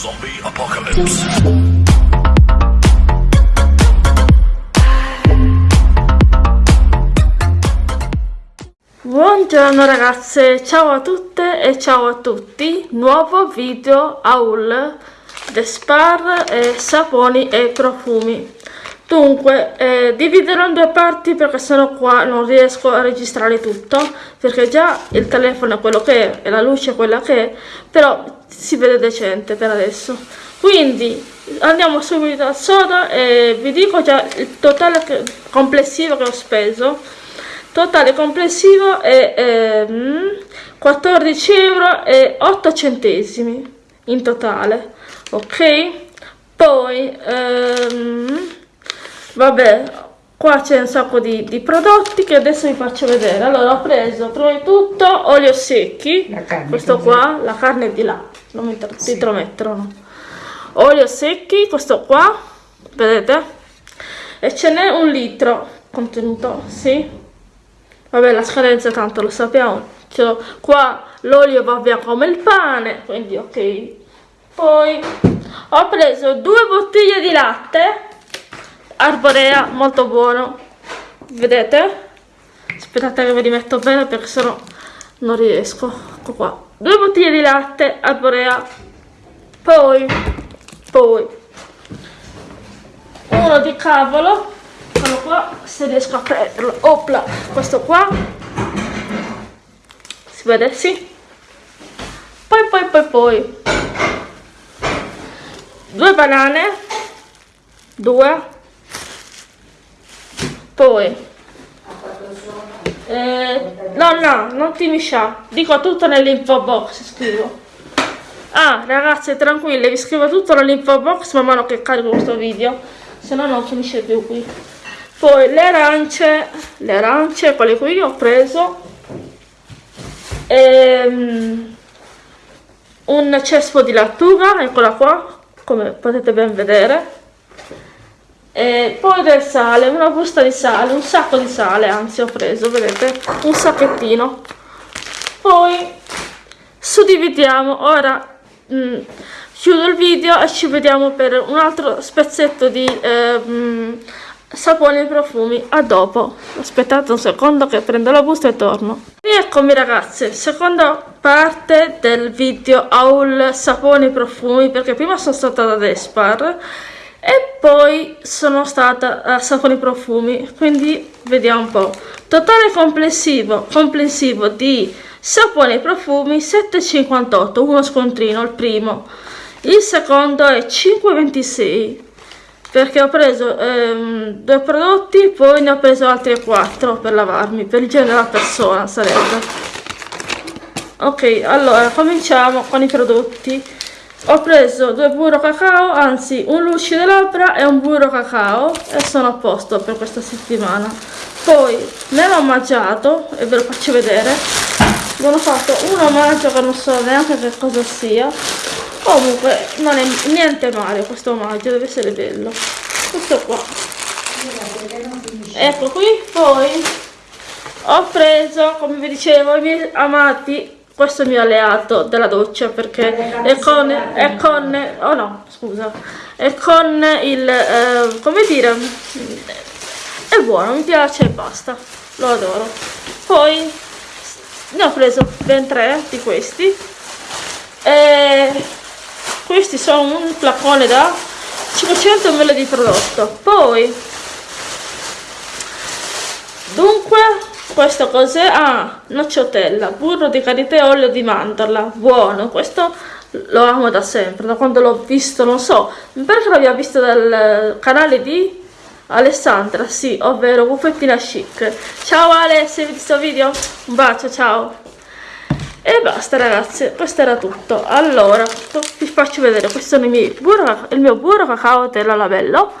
Zombie Apocalypse. Buongiorno ragazze, ciao a tutte e ciao a tutti, nuovo video haul The Spar e saponi e profumi. Dunque, eh, dividerò in due parti perché sennò qua non riesco a registrare tutto, perché già il telefono è quello che è e la luce è quella che è, però si vede decente per adesso. Quindi andiamo subito al soda e vi dico già il totale che, complessivo che ho speso. Totale complessivo è ehm, 14 euro e 8 centesimi in totale, ok? Poi ehm, vabbè qua c'è un sacco di, di, prodotti che adesso vi faccio vedere. Allora ho preso prima di tutto olio secchi. Questo qua la carne di là. Non mi sì. intromettono. Olio secchi questo qua vedete? E ce n'è un litro contenuto sì? Vabbè la scadenza tanto lo sappiamo. Qua l'olio va via come il pane quindi ok. Poi ho preso due bottiglie di latte arborea molto buono. Vedete? Aspettate che ve li metto bene perché sennò non riesco. Ecco qua. Due bottiglie di latte arborea. Poi poi. Uno di cavolo. Quello qua se riesco a prenderlo. Opla questo qua. Si vede? Sì. Poi poi poi poi. Due banane. Due poi. Eh, no no non ti miscia dico tutto nell'info box scrivo. Ah ragazze tranquille vi scrivo tutto nell'info box man mano che carico questo video se no non finisce più qui. Poi le arance le arance quelle qui ho preso ehm, un cespo di lattuga eccola qua come potete ben vedere e poi del sale, una busta di sale, un sacco di sale, anzi ho preso, vedete, un sacchettino. Poi suddividiamo, ora mh, mm, chiudo il video e ci vediamo per un altro spezzetto di eh, mh, saponi e profumi. A dopo, aspettate un secondo che prendo la busta e torno. Rieccomi ragazze, seconda parte del video haul saponi e profumi perché prima sono stata da Despar e poi sono stata a Saponi Profumi quindi vediamo un po' totale complessivo, complessivo di saponi profumi 7,58 uno scontrino il primo. Il secondo è 5,26 perché ho preso ehm, due prodotti poi ne ho preso altri 4 per lavarmi per il genere della persona sarebbe. Ok allora cominciamo con i prodotti ho preso due burro cacao anzi un lucido labbra e un burro cacao e sono a posto per questa settimana. Poi me l'ho mangiato e ve lo faccio vedere. Mi hanno fatto un omaggio che non so neanche che cosa sia. Comunque non è niente male questo omaggio deve essere bello. Questo qua. Ecco qui poi ho preso come vi dicevo i miei amati questo è il mio alleato della doccia perché è con, è con oh no scusa. È con il eh, come dire è buono mi piace e basta. Lo adoro. Poi ne ho preso ben tre di questi. E questi sono un flacone da 500 ml di prodotto. Poi dunque questo cos'è? Ah, nocciotella, burro di karité e olio di mandorla, buono, questo lo amo da sempre, da quando l'ho visto, non so, perché l'abbia visto dal canale di Alessandra, sì, ovvero Buffettina Chic. Ciao Ale, se vedi questo video, un bacio, ciao. E basta ragazzi, questo era tutto. Allora, vi faccio vedere, questo è il, burro, il mio burro cacao della Labello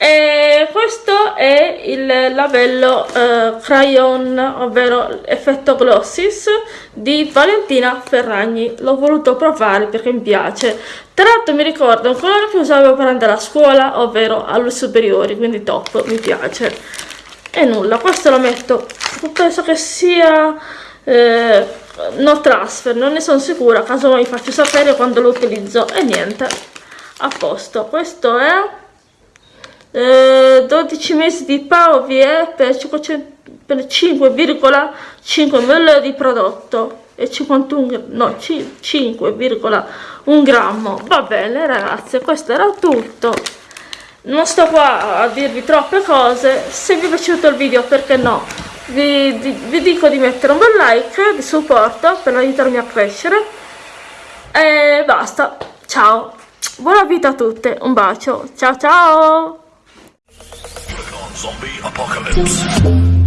e questo è il labello uh, crayon ovvero effetto glossis di Valentina Ferragni. L'ho voluto provare perché mi piace. Tra l'altro mi ricordo un colore che usavo per andare a scuola ovvero alle superiori quindi top mi piace. E nulla questo lo metto. Penso che sia eh, no transfer non ne sono sicura. Caso vi faccio sapere quando lo utilizzo e niente. A posto questo è eh, 12 mesi di PAOVE per 5,5 ml di prodotto e 51 no 5,1 grammo. Va bene ragazzi questo era tutto. Non sto qua a dirvi troppe cose. Se vi è piaciuto il video perché no vi, vi dico di mettere un bel like di supporto per aiutarmi a crescere. E basta. Ciao. Buona vita a tutte. Un bacio. Ciao ciao apocalypse.